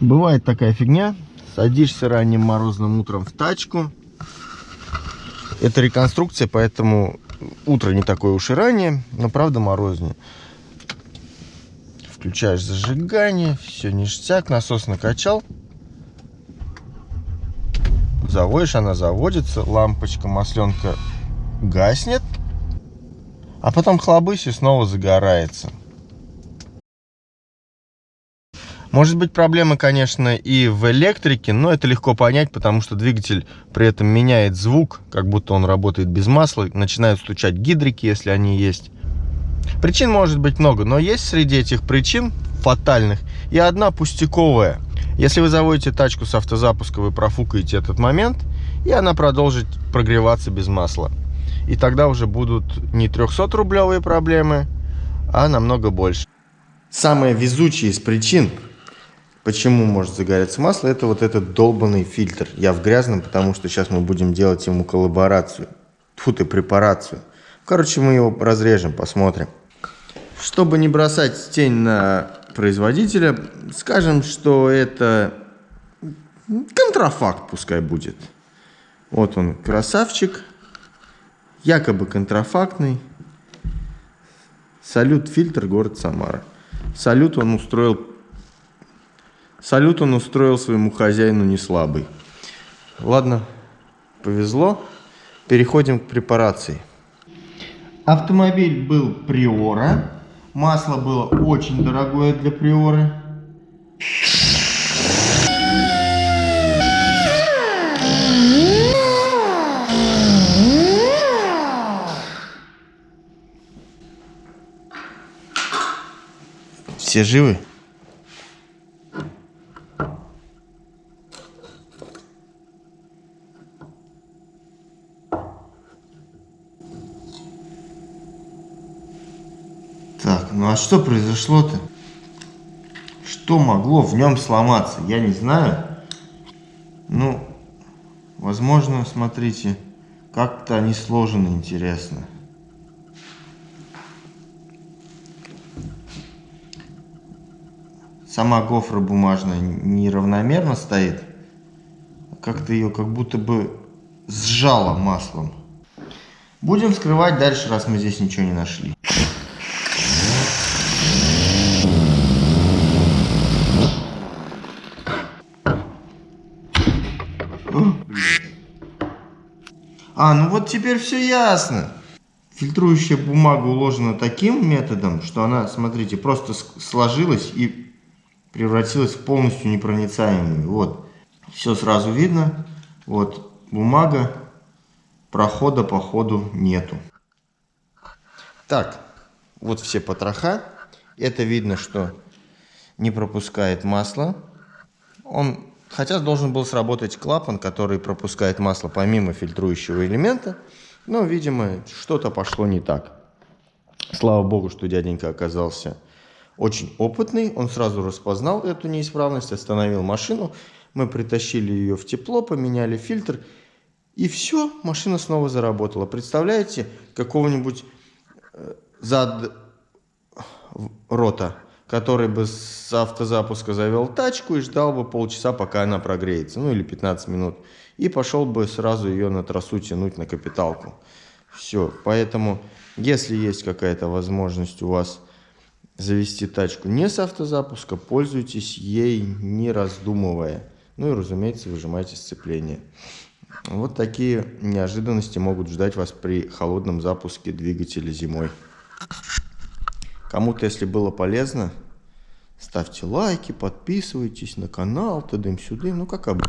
Бывает такая фигня. Садишься ранним морозным утром в тачку. Это реконструкция, поэтому утро не такое уж и ранее, но правда морознее. Включаешь зажигание, все ништяк, насос накачал. Заводишь, она заводится, лампочка, масленка гаснет. А потом хлобысь и снова загорается. Может быть проблема, конечно, и в электрике, но это легко понять, потому что двигатель при этом меняет звук, как будто он работает без масла, начинают стучать гидрики, если они есть. Причин может быть много, но есть среди этих причин фатальных и одна пустяковая. Если вы заводите тачку с автозапуска, вы профукаете этот момент, и она продолжит прогреваться без масла. И тогда уже будут не 300-рублевые проблемы, а намного больше. Самая везучая из причин Почему может загореться масло? Это вот этот долбанный фильтр. Я в грязном, потому что сейчас мы будем делать ему коллаборацию. Фу ты, препарацию. Короче, мы его разрежем, посмотрим. Чтобы не бросать тень на производителя, скажем, что это контрафакт пускай будет. Вот он, красавчик. Якобы контрафактный. Салют фильтр, город Самара. Салют он устроил Салют он устроил своему хозяину не слабый. Ладно, повезло. Переходим к препарации. Автомобиль был Приора. Масло было очень дорогое для Приоры. Все живы? Так, ну а что произошло-то? Что могло в нем сломаться? Я не знаю. Ну, возможно, смотрите, как-то они сложены интересно. Сама гофра бумажная неравномерно стоит. Как-то ее как будто бы сжало маслом. Будем вскрывать дальше, раз мы здесь ничего не нашли. А, ну вот теперь все ясно. Фильтрующая бумага уложена таким методом, что она, смотрите, просто сложилась и превратилась в полностью непроницаемую. Вот, все сразу видно. Вот, бумага, прохода по ходу нету. Так, вот все потроха. Это видно, что не пропускает масло. Он Хотя должен был сработать клапан, который пропускает масло помимо фильтрующего элемента. Но, видимо, что-то пошло не так. Слава богу, что дяденька оказался очень опытный. Он сразу распознал эту неисправность, остановил машину. Мы притащили ее в тепло, поменяли фильтр. И все, машина снова заработала. Представляете, какого-нибудь э, зад рота который бы с автозапуска завел тачку и ждал бы полчаса, пока она прогреется, ну или 15 минут, и пошел бы сразу ее на трассу тянуть на капиталку. Все, поэтому, если есть какая-то возможность у вас завести тачку не с автозапуска, пользуйтесь ей не раздумывая. Ну и, разумеется, выжимайте сцепление. Вот такие неожиданности могут ждать вас при холодном запуске двигателя зимой. Кому-то, если было полезно, ставьте лайки, подписывайтесь на канал, тудым-сюдым, ну как обычно.